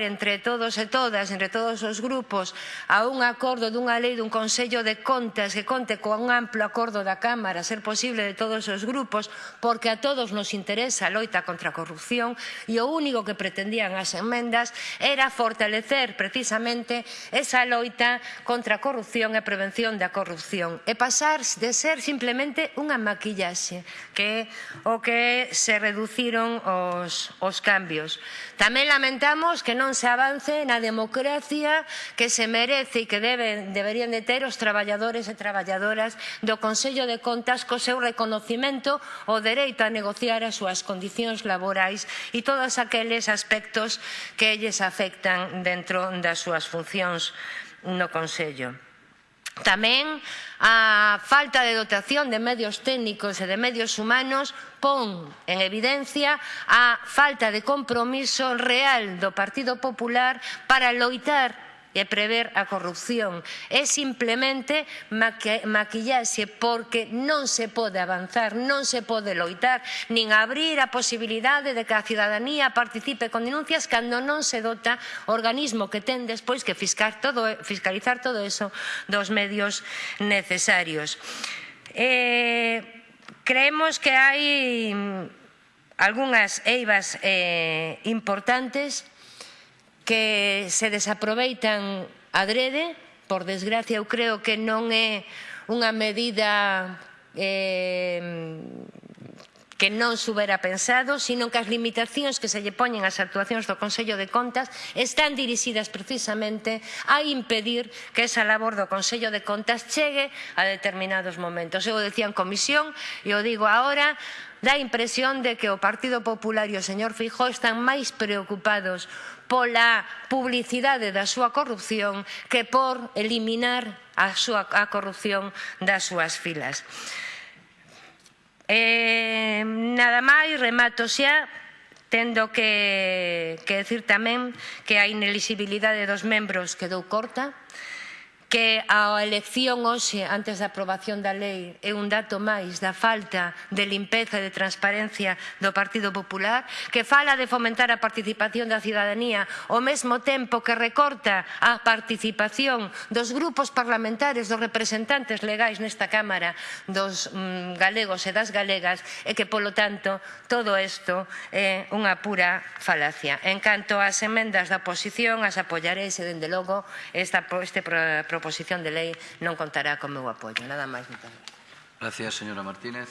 entre todos e todas, entre todos os grupos, a un acordo dunha lei dun Consello de Contas que conte con un amplo acordo da Cámara, ser posible de todos os grupos, porque a todos nos interesa a loita contra a corrupción e o único que pretendían as enmendas era fortalecer precisamente esa loita contra a corrupción e prevención da corrupción e pasar de ser simplemente unha maquillaxe que é o que se reduciron os, os cambios. Tamén lamentamos que non non se avance na democracia que se merece e que deben, deberían de ter os traballadores e traballadoras do Consello de Contas co seu reconocimento o dereito a negociar as súas condicións laborais e todos aqueles aspectos que elles afectan dentro das súas funcións no Consello. Tamén a falta de dotación de medios técnicos e de medios humanos pon en evidencia a falta de compromiso real do Partido Popular para loitar e prever a corrupción. É simplemente maquillarse porque non se pode avanzar, non se pode loitar, nin abrir a posibilidade de que a cidadanía participe con denuncias cando non se dota o organismo que ten despois que fiscar todo, fiscalizar todo eso dos medios necesarios. Eh, creemos que hai mm, algunhas eivas eh, importantes que se desaproveitan adrede. Por desgracia, eu creo que non é unha medida eh, que non subera pensado, sino que as limitacións que se lle poñen ás actuacións do Consello de Contas están dirixidas precisamente a impedir que esa labor do Consello de Contas chegue a determinados momentos. Eu decía en comisión e o digo agora, dá a impresión de que o Partido Popular e o señor Fijó están máis preocupados pola publicidade da súa corrupción que por eliminar a, súa, a corrupción das súas filas. Eh, nada máis, remato xa tendo que, que decir tamén que a inelixibilidade dos membros quedou corta que a elección hoxe antes da aprobación da lei é un dato máis da falta de limpeza e de transparencia do Partido Popular, que fala de fomentar a participación da cidadanía ao mesmo tempo que recorta a participación dos grupos parlamentares, dos representantes legais nesta Cámara, dos mm, galegos e das galegas, e que, polo tanto, todo isto é unha pura falacia. En canto ás emendas da oposición, as apoiarei se, dende logo, esta, este proposición de lei non contará co meu apoio. Nada máis, moitas gracias. Gracias, señora Martínez.